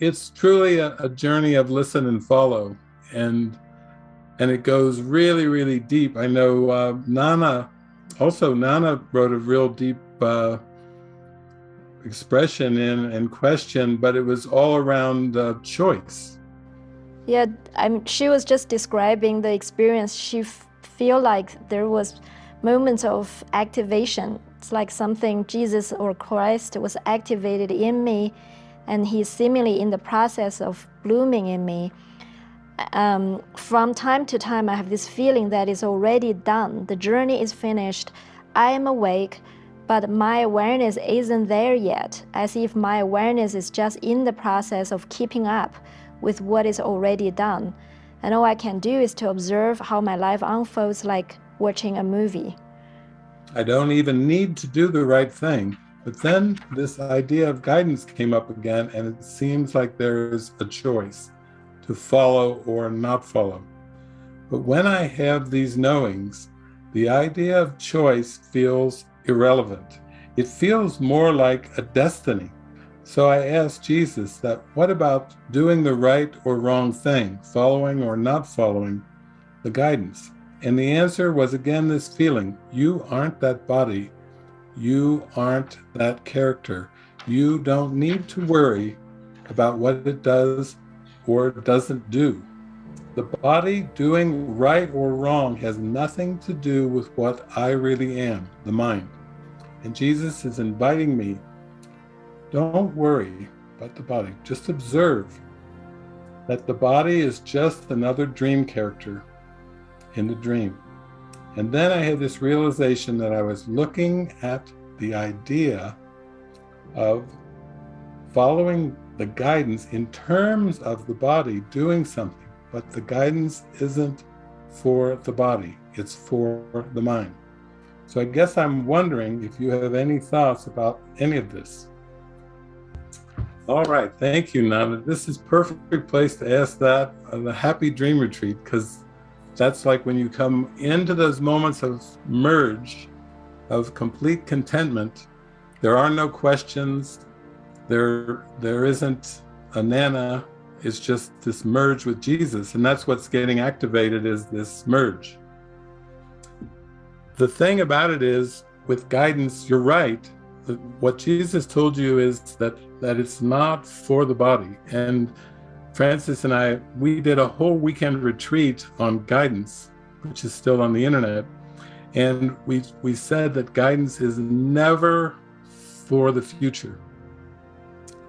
it's truly a, a journey of listen and follow, and and it goes really, really deep. I know uh, Nana, also Nana wrote a real deep uh, expression in and question, but it was all around uh, choice. Yeah, I'm, she was just describing the experience. She feel like there was moments of activation. It's like something Jesus or Christ was activated in me, and he's seemingly in the process of blooming in me. Um, from time to time, I have this feeling that it's already done. The journey is finished. I am awake, but my awareness isn't there yet, as if my awareness is just in the process of keeping up with what is already done. And all I can do is to observe how my life unfolds like watching a movie. I don't even need to do the right thing. But then this idea of guidance came up again, and it seems like there is a choice to follow or not follow. But when I have these knowings, the idea of choice feels irrelevant. It feels more like a destiny. So I asked Jesus that what about doing the right or wrong thing, following or not following the guidance? And the answer was again this feeling, you aren't that body, you aren't that character. You don't need to worry about what it does or doesn't do. The body doing right or wrong has nothing to do with what I really am, the mind. And Jesus is inviting me don't worry about the body. Just observe that the body is just another dream character in the dream. And then I had this realization that I was looking at the idea of following the guidance in terms of the body doing something, but the guidance isn't for the body, it's for the mind. So I guess I'm wondering if you have any thoughts about any of this. All right, thank you, Nana. This is perfect place to ask that on the happy dream retreat, because that's like when you come into those moments of merge, of complete contentment, there are no questions, there there isn't a Nana, it's just this merge with Jesus, and that's what's getting activated is this merge. The thing about it is, with guidance, you're right, what Jesus told you is that that it's not for the body. And Frances and I, we did a whole weekend retreat on guidance, which is still on the internet. And we we said that guidance is never for the future.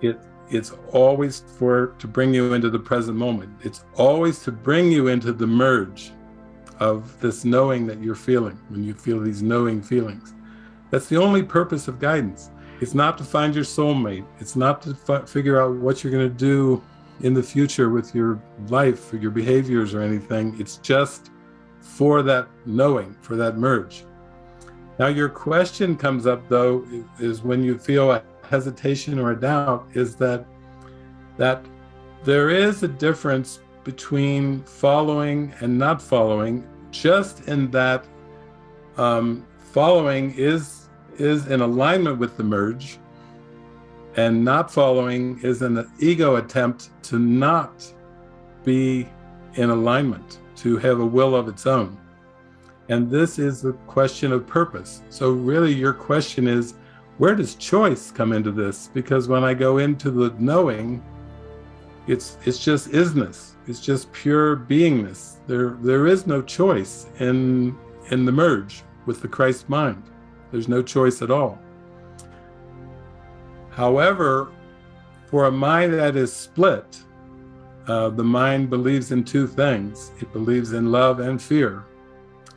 It it's always for to bring you into the present moment. It's always to bring you into the merge of this knowing that you're feeling when you feel these knowing feelings. That's the only purpose of guidance. It's not to find your soulmate. It's not to figure out what you're going to do in the future with your life or your behaviors or anything. It's just for that knowing, for that merge. Now, your question comes up, though, is when you feel a hesitation or a doubt, is that that there is a difference between following and not following, just in that um, following is is in alignment with the merge, and not following is an ego attempt to not be in alignment, to have a will of its own. And this is the question of purpose. So really your question is, where does choice come into this? Because when I go into the knowing, it's it's just isness. It's just pure beingness. There there is no choice in in the merge with the Christ mind. There's no choice at all. However, for a mind that is split, uh, the mind believes in two things. It believes in love and fear.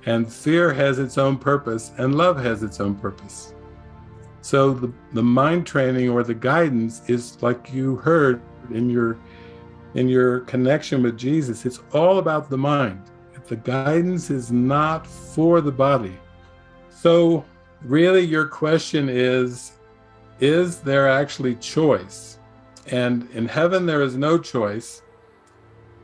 And fear has its own purpose and love has its own purpose. So the, the mind training or the guidance is like you heard in your in your connection with Jesus. It's all about the mind. The guidance is not for the body. So really your question is, is there actually choice? And in heaven, there is no choice.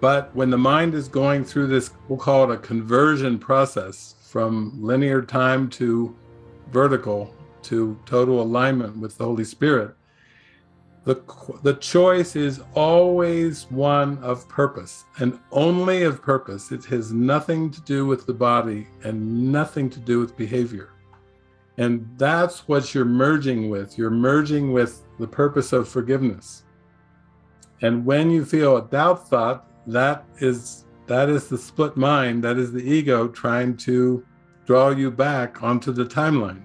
But when the mind is going through this, we'll call it a conversion process from linear time to vertical to total alignment with the Holy Spirit, the, the choice is always one of purpose and only of purpose. It has nothing to do with the body and nothing to do with behavior. And that's what you're merging with. You're merging with the purpose of forgiveness. And when you feel a doubt thought, that is that is the split mind, that is the ego trying to draw you back onto the timeline.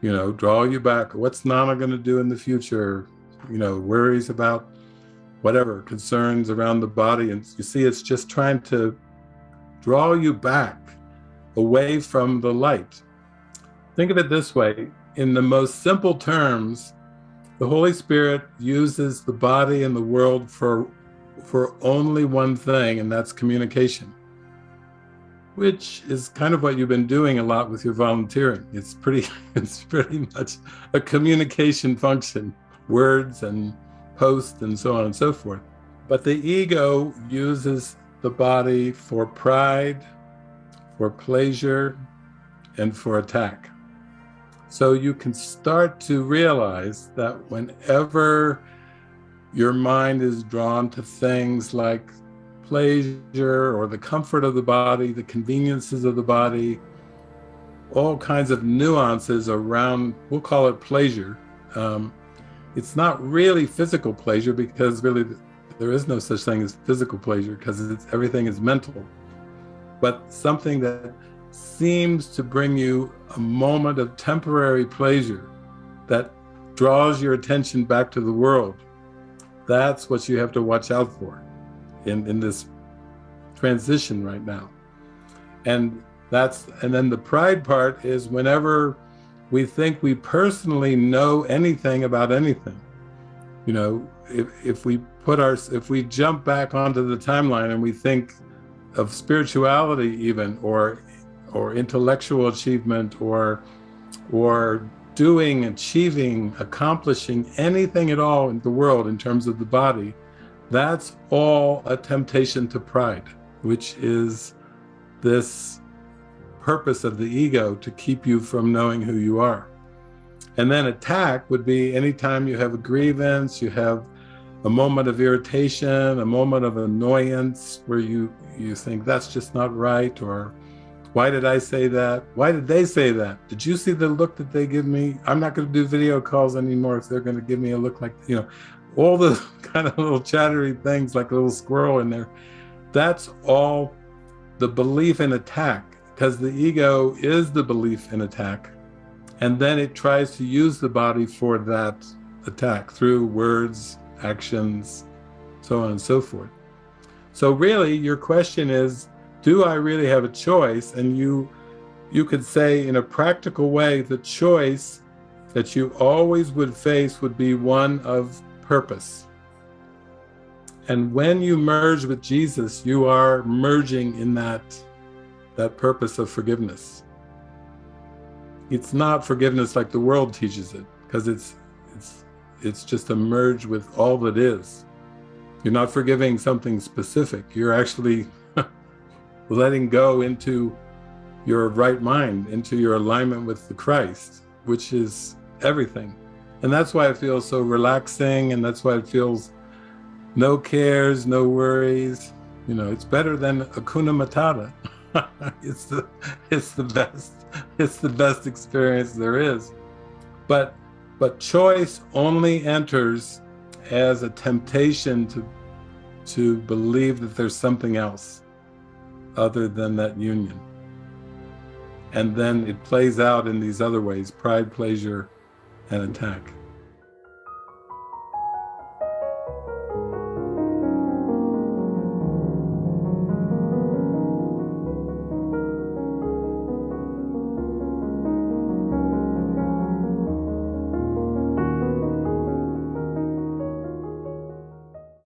You know, draw you back. What's Nana going to do in the future? you know, worries about whatever, concerns around the body. And you see, it's just trying to draw you back away from the light. Think of it this way, in the most simple terms, the Holy Spirit uses the body and the world for, for only one thing, and that's communication, which is kind of what you've been doing a lot with your volunteering. It's pretty, it's pretty much a communication function words and posts and so on and so forth. But the ego uses the body for pride, for pleasure, and for attack. So you can start to realize that whenever your mind is drawn to things like pleasure or the comfort of the body, the conveniences of the body, all kinds of nuances around, we'll call it pleasure, um, it's not really physical pleasure because really there is no such thing as physical pleasure because everything is mental. But something that seems to bring you a moment of temporary pleasure that draws your attention back to the world that's what you have to watch out for in in this transition right now and that's and then the pride part is whenever we think we personally know anything about anything. You know, if, if we put our, if we jump back onto the timeline and we think of spirituality even, or, or intellectual achievement, or, or doing, achieving, accomplishing anything at all in the world in terms of the body, that's all a temptation to pride, which is this purpose of the ego to keep you from knowing who you are. And then attack would be anytime you have a grievance, you have a moment of irritation, a moment of annoyance where you, you think that's just not right, or why did I say that? Why did they say that? Did you see the look that they give me? I'm not going to do video calls anymore if they're going to give me a look like, you know, all the kind of little chattery things like a little squirrel in there. That's all the belief in attack because the ego is the belief in attack. And then it tries to use the body for that attack through words, actions, so on and so forth. So really your question is, do I really have a choice? And you, you could say in a practical way, the choice that you always would face would be one of purpose. And when you merge with Jesus, you are merging in that that purpose of forgiveness. It's not forgiveness like the world teaches it, because it's it's it's just a merge with all that is. You're not forgiving something specific. You're actually letting go into your right mind, into your alignment with the Christ, which is everything. And that's why it feels so relaxing, and that's why it feels no cares, no worries. You know, it's better than Hakuna Matata. it's the it's the best it's the best experience there is. But but choice only enters as a temptation to to believe that there's something else other than that union. And then it plays out in these other ways, pride, pleasure, and attack.